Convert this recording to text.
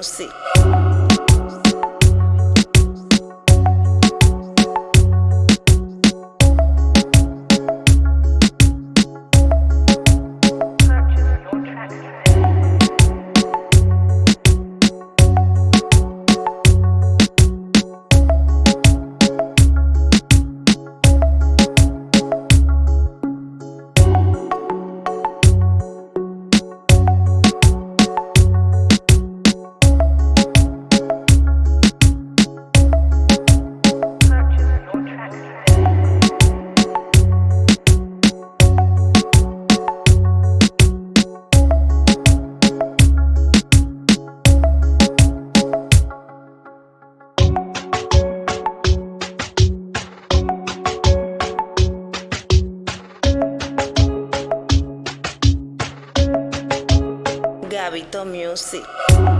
Gabito Music. Gabito Music.